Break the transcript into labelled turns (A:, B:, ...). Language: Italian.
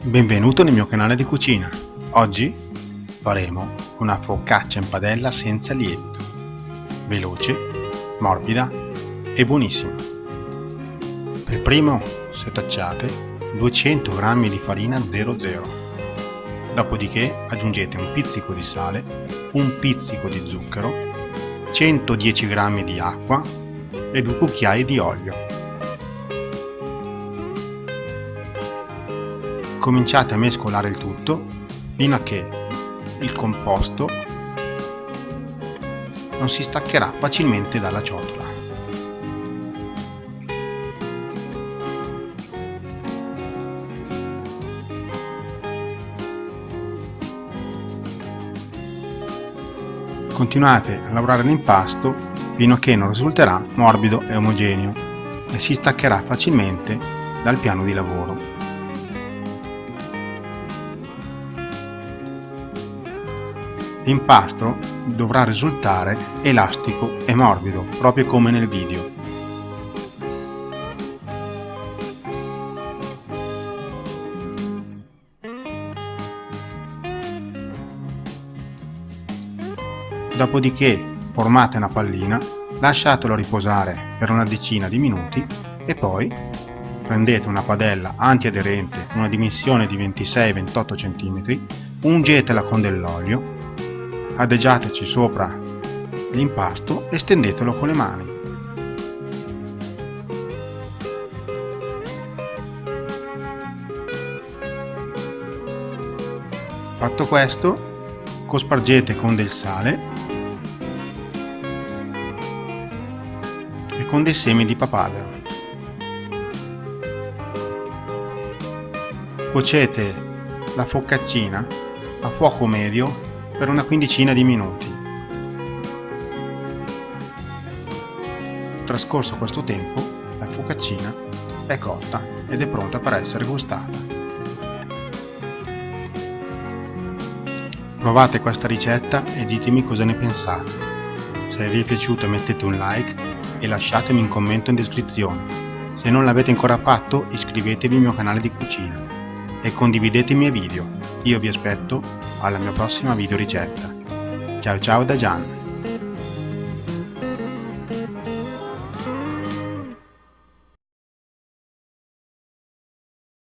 A: Benvenuto nel mio canale di cucina. Oggi faremo una focaccia in padella senza lievito. Veloce, morbida e buonissima. Per primo setacciate 200 g di farina 00. Dopodiché aggiungete un pizzico di sale, un pizzico di zucchero, 110 g di acqua e 2 cucchiai di olio. Cominciate a mescolare il tutto fino a che il composto non si staccherà facilmente dalla ciotola. Continuate a lavorare l'impasto fino a che non risulterà morbido e omogeneo e si staccherà facilmente dal piano di lavoro. L'impasto dovrà risultare elastico e morbido, proprio come nel video. Dopodiché formate una pallina, lasciatelo riposare per una decina di minuti e poi prendete una padella antiaderente una dimensione di 26-28 cm, ungetela con dell'olio adagiateci sopra l'impasto e stendetelo con le mani. Fatto questo, cospargete con del sale e con dei semi di papavero. Cuocete la focaccina a fuoco medio per una quindicina di minuti. Trascorso questo tempo, la focaccina è cotta ed è pronta per essere gustata. Provate questa ricetta e ditemi cosa ne pensate. Se vi è piaciuto mettete un like e lasciatemi un commento in descrizione. Se non l'avete ancora fatto iscrivetevi al mio canale di cucina e condividete i miei video. Io vi aspetto alla mia prossima video ricetta. Ciao ciao da Gian!